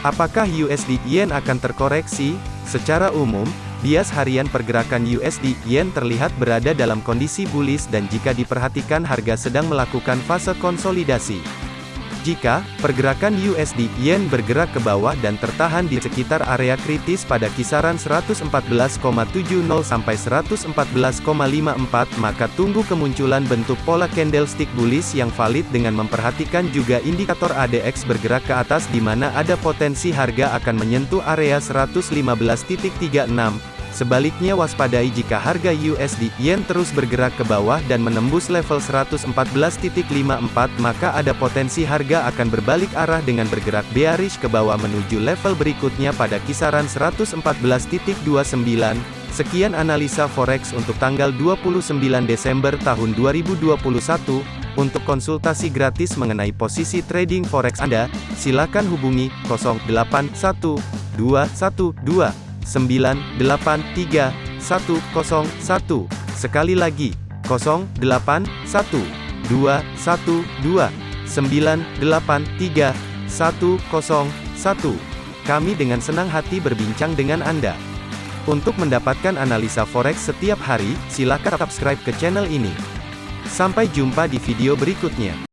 Apakah USD Yen akan terkoreksi? Secara umum, bias harian pergerakan USD Yen terlihat berada dalam kondisi bullish dan jika diperhatikan harga sedang melakukan fase konsolidasi. Jika pergerakan USD Yen bergerak ke bawah dan tertahan di sekitar area kritis pada kisaran 114,70 sampai 114,54 maka tunggu kemunculan bentuk pola candlestick bullish yang valid dengan memperhatikan juga indikator ADX bergerak ke atas di mana ada potensi harga akan menyentuh area 115.36 Sebaliknya waspadai jika harga USD Yen terus bergerak ke bawah dan menembus level 114.54 maka ada potensi harga akan berbalik arah dengan bergerak bearish ke bawah menuju level berikutnya pada kisaran 114.29. Sekian analisa forex untuk tanggal 29 Desember tahun 2021. Untuk konsultasi gratis mengenai posisi trading forex Anda, silakan hubungi 081212 983 101. Sekali lagi, 081 212 983 101. Kami dengan senang hati berbincang dengan Anda. Untuk mendapatkan analisa forex setiap hari, silakan subscribe ke channel ini. Sampai jumpa di video berikutnya.